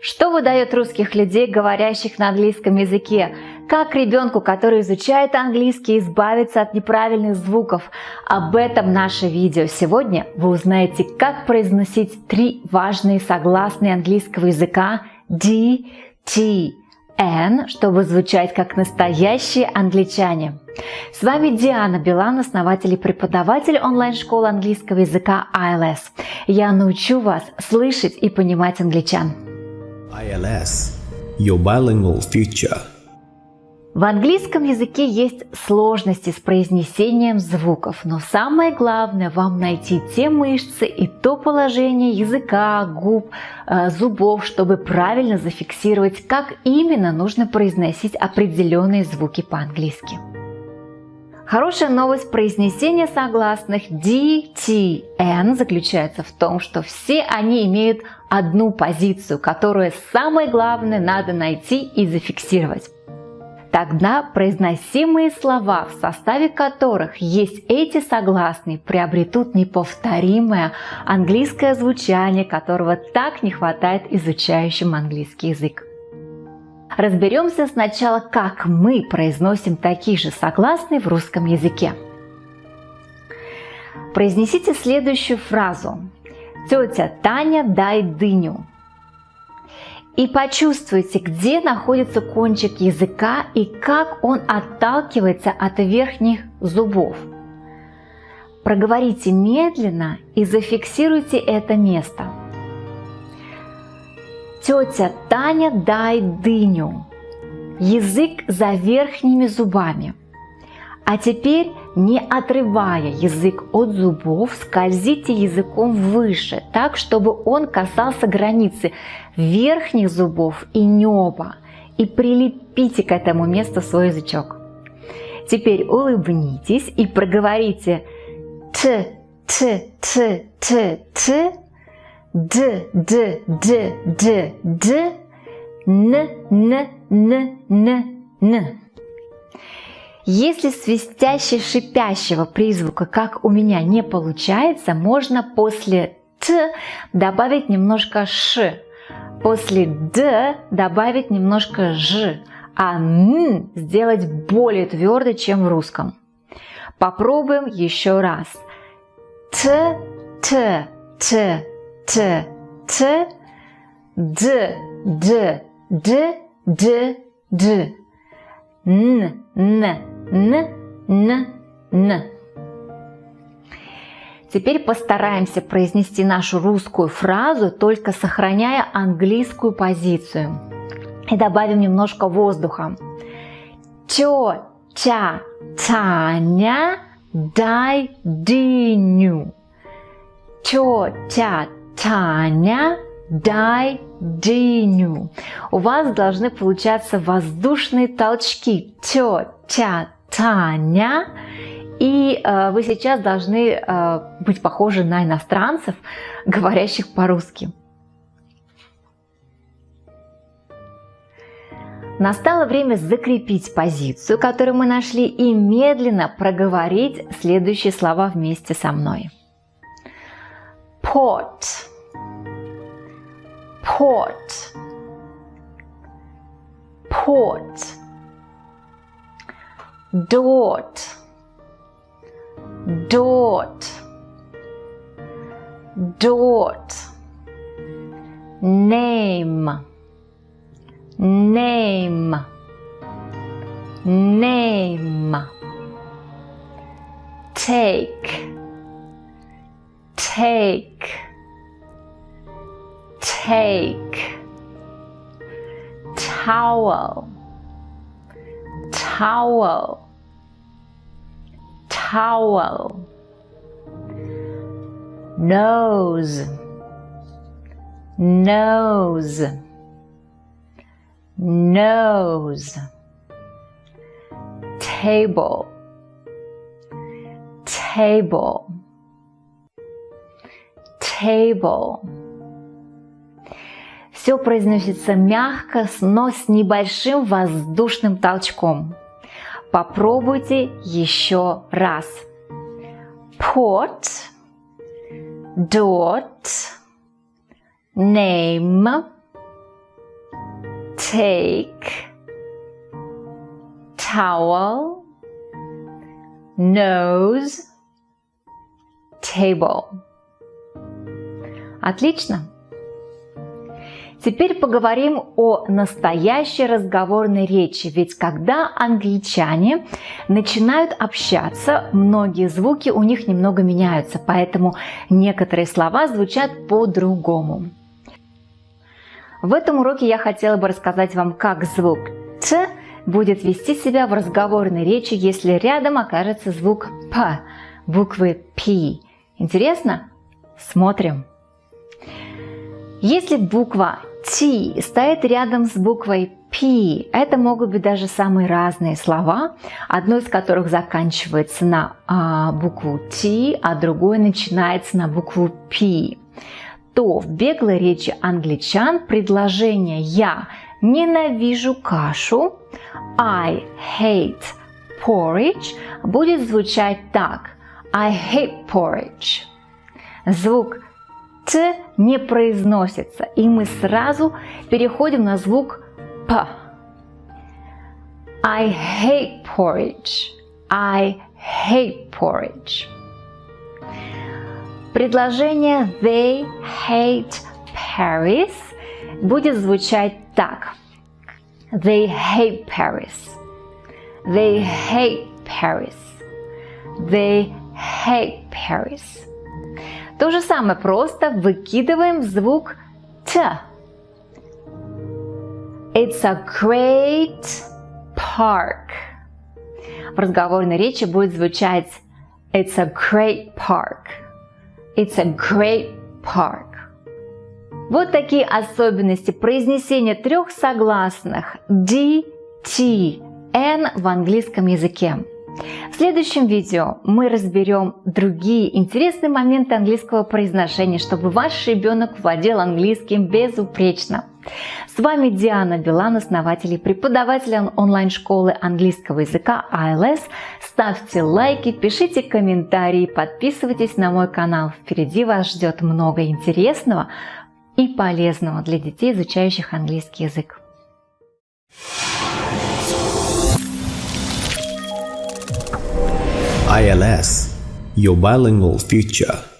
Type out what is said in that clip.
Что выдает русских людей, говорящих на английском языке? Как ребенку, который изучает английский, избавиться от неправильных звуков? Об этом наше видео. Сегодня вы узнаете, как произносить три важные согласные английского языка D, T, N, чтобы звучать как настоящие англичане. С вами Диана Билан, основатель и преподаватель онлайн-школы английского языка ILS. Я научу вас слышать и понимать англичан. ILS – Your Bilingual Future. В английском языке есть сложности с произнесением звуков, но самое главное вам найти те мышцы и то положение языка, губ, э, зубов, чтобы правильно зафиксировать, как именно нужно произносить определенные звуки по-английски. Хорошая новость произнесения согласных D, T, N заключается в том, что все они имеют одну позицию, которую самое главное надо найти и зафиксировать. Тогда произносимые слова, в составе которых есть эти согласные, приобретут неповторимое английское звучание, которого так не хватает изучающим английский язык. Разберемся сначала, как мы произносим такие же согласные в русском языке. Произнесите следующую фразу. Тетя Таня, дай дыню. И почувствуйте, где находится кончик языка и как он отталкивается от верхних зубов. Проговорите медленно и зафиксируйте это место. Тетя Таня, дай дыню. Язык за верхними зубами. А теперь, не отрывая язык от зубов, скользите языком выше, так, чтобы он касался границы верхних зубов и неба. И прилепите к этому месту свой язычок. Теперь улыбнитесь и проговорите т, т, т, т, т, Д, Д, Д, Д, Д, Н, Н, Н, Н, Н. Если свистяще-шипящего призвука, как у меня, не получается, можно после Т добавить немножко Ш, после Д добавить немножко Ж, а Н сделать более твердо, чем в русском. Попробуем еще раз. Т, Т, Т, Т, Т, Д, Д, Д, Д, Д, Н, Н, Н, Н, Н. Теперь постараемся произнести нашу русскую фразу, только сохраняя английскую позицию. И добавим немножко воздуха. Тё, тя, Таня, дай дыню. Тё, тя, Таня, дай дыню. У вас должны получаться воздушные толчки. Тё, тя, Таня. И э, вы сейчас должны э, быть похожи на иностранцев, говорящих по-русски. Настало время закрепить позицию, которую мы нашли, и медленно проговорить следующие слова вместе со мной port port. Port. Dort. Dort. Dort. Name. Name. Name. Take. Take, take, towel, towel, towel, nose, nose, nose, table, table. Table. Все произносится мягко, но с небольшим воздушным толчком. Попробуйте еще раз. Port, dot, name, take, towel, nose, table. Отлично. Теперь поговорим о настоящей разговорной речи, ведь когда англичане начинают общаться, многие звуки у них немного меняются, поэтому некоторые слова звучат по-другому. В этом уроке я хотела бы рассказать вам, как звук «т» будет вести себя в разговорной речи, если рядом окажется звук «п», буквы «п». Интересно? Смотрим. Если буква T стоит рядом с буквой P, это могут быть даже самые разные слова, одно из которых заканчивается на а, букву T, а другое начинается на букву P, то в беглой речи англичан предложение «я ненавижу кашу» I hate porridge будет звучать так I hate porridge. Звук Т не произносится, и мы сразу переходим на звук П. I hate porridge. I hate porridge. Предложение They hate Paris будет звучать так. They hate Paris. They hate Paris. They hate Paris. То же самое, просто выкидываем звук Т. It's a great park. В разговорной речи будет звучать It's a great park. It's a great park. Вот такие особенности произнесения трех согласных D, T, N в английском языке. В следующем видео мы разберем другие интересные моменты английского произношения, чтобы ваш ребенок владел английским безупречно. С вами Диана Билан, основатель и преподаватель онлайн-школы английского языка ILS. Ставьте лайки, пишите комментарии, подписывайтесь на мой канал. Впереди вас ждет много интересного и полезного для детей, изучающих английский язык. ILS, your bilingual future.